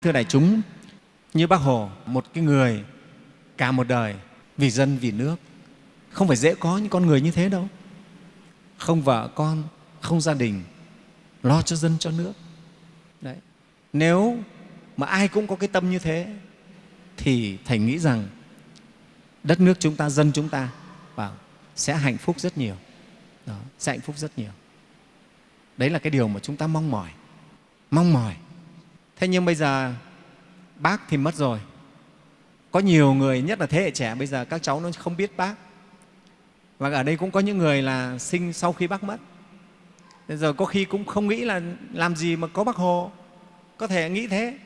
thưa đại chúng như bác hồ một cái người cả một đời vì dân vì nước không phải dễ có những con người như thế đâu. Không vợ con không gia đình lo cho dân cho nước. Đấy. nếu mà ai cũng có cái tâm như thế thì thầy nghĩ rằng đất nước chúng ta dân chúng ta bảo sẽ hạnh phúc rất nhiều. Đó, sẽ hạnh phúc rất nhiều. Đấy là cái điều mà chúng ta mong mỏi mong mỏi thế nhưng bây giờ bác thì mất rồi. Có nhiều người nhất là thế hệ trẻ bây giờ các cháu nó không biết bác. Và ở đây cũng có những người là sinh sau khi bác mất. Bây giờ có khi cũng không nghĩ là làm gì mà có bác hồ. Có thể nghĩ thế.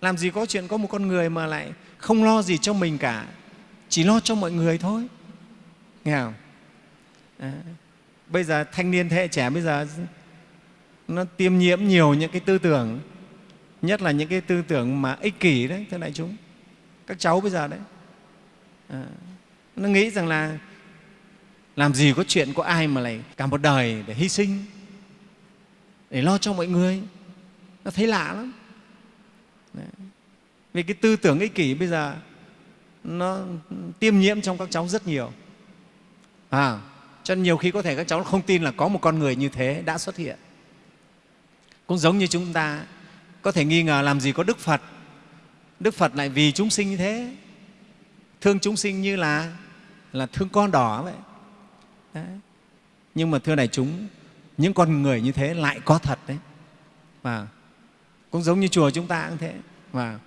Làm gì có chuyện có một con người mà lại không lo gì cho mình cả. Chỉ lo cho mọi người thôi. Nghe không? À, bây giờ thanh niên thế hệ trẻ bây giờ nó tiêm nhiễm nhiều những cái tư tưởng nhất là những cái tư tưởng mà ích kỷ đấy thưa đại chúng. Các cháu bây giờ đấy à, nó nghĩ rằng là làm gì có chuyện có ai mà lại cả một đời để hy sinh để lo cho mọi người. Nó thấy lạ lắm. Đấy. vì cái tư tưởng ích kỷ bây giờ nó tiêm nhiễm trong các cháu rất nhiều. À, cho nên nhiều khi có thể các cháu không tin là có một con người như thế đã xuất hiện cũng giống như chúng ta, có thể nghi ngờ làm gì có đức phật. Đức phật lại vì chúng sinh như thế. Thương chúng sinh như là là thương con đỏ vậy. Đấy. nhưng mà thưa đại chúng, những con người như thế lại có thật đấy. Và cũng giống như chùa chúng ta cũng thế. Và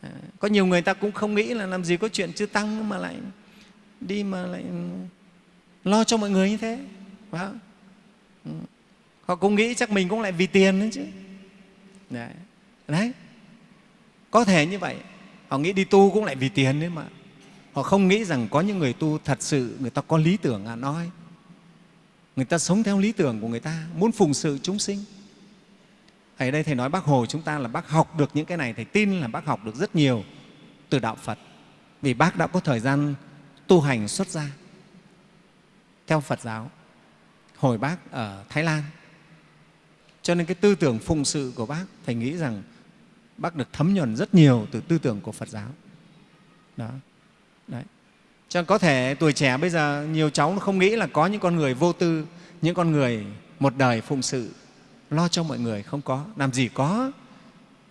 à, có nhiều người ta cũng không nghĩ là làm gì có chuyện chư tăng mà lại đi mà lại lo cho mọi người như thế. Phải không? Ừ. Họ cũng nghĩ chắc mình cũng lại vì tiền đấy chứ. Đấy. đấy. Có thể như vậy. Họ nghĩ đi tu cũng lại vì tiền đấy mà. Họ không nghĩ rằng có những người tu thật sự, người ta có lý tưởng à nói. Người ta sống theo lý tưởng của người ta, muốn phụng sự chúng sinh. Ở đây thầy nói bác hồ chúng ta là bác học được những cái này, thầy tin là bác học được rất nhiều từ đạo phật. Vì bác đã có thời gian tu hành xuất gia theo phật giáo. Hồi bác ở thái lan cho nên cái tư tưởng phụng sự của bác thầy nghĩ rằng bác được thấm nhuần rất nhiều từ tư tưởng của phật giáo. Đó. Đấy. Cho nên có thể tuổi trẻ bây giờ nhiều cháu nó không nghĩ là có những con người vô tư những con người một đời phụng sự lo cho mọi người không có. Làm gì có.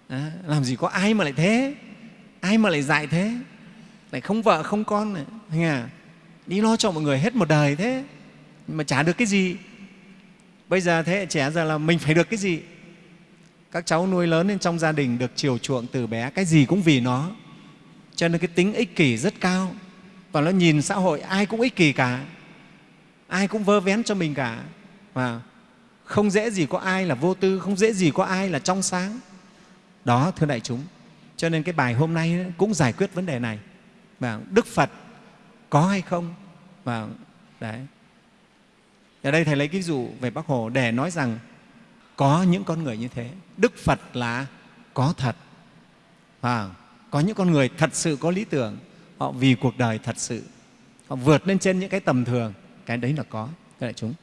À, làm gì có ai mà lại thế? Ai mà lại dạy thế? Lại không vợ không con này. Nghe à? đi lo cho mọi người hết một đời thế? Mà chả được cái gì bây giờ thế hệ trẻ giờ là mình phải được cái gì? Các cháu nuôi lớn lên trong gia đình được chiều chuộng từ bé, cái gì cũng vì nó. Cho nên cái tính ích kỷ rất cao. Và nó nhìn xã hội ai cũng ích kỷ cả. Ai cũng vơ vén cho mình cả. Và không dễ gì có ai là vô tư, không dễ gì có ai là trong sáng. Đó, thưa đại chúng. Cho nên cái bài hôm nay cũng giải quyết vấn đề này. Và đức phật có hay không? Và, đấy ở đây thầy lấy ví dụ về bác hồ để nói rằng có những con người như thế. Đức phật là có thật. Và có những con người thật sự có lý tưởng. Họ vì cuộc đời thật sự. Họ vượt lên trên những cái tầm thường. Cái đấy là có. Các đại chúng